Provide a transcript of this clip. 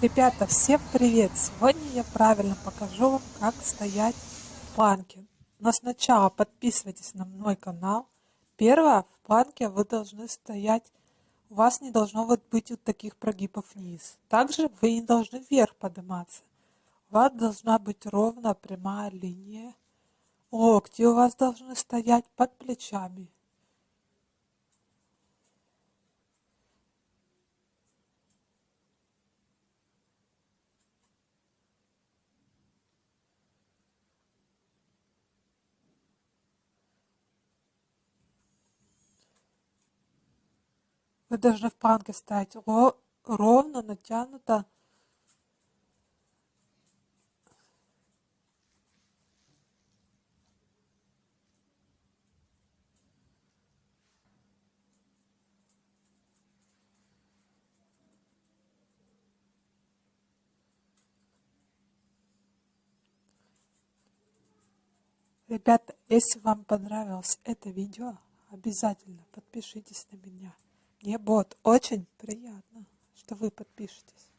Ребята, всем привет! Сегодня я правильно покажу вам, как стоять в планке. Но сначала подписывайтесь на мой канал. Первое, в планке вы должны стоять, у вас не должно вот быть вот таких прогибов вниз. Также вы не должны вверх подниматься. У вас должна быть ровная прямая линия. Локти у вас должны стоять под плечами. Вы должны в планке стоять ровно, натянуто. Ребята, если вам понравилось это видео, обязательно подпишитесь на меня. Мне будет очень приятно, что вы подпишетесь.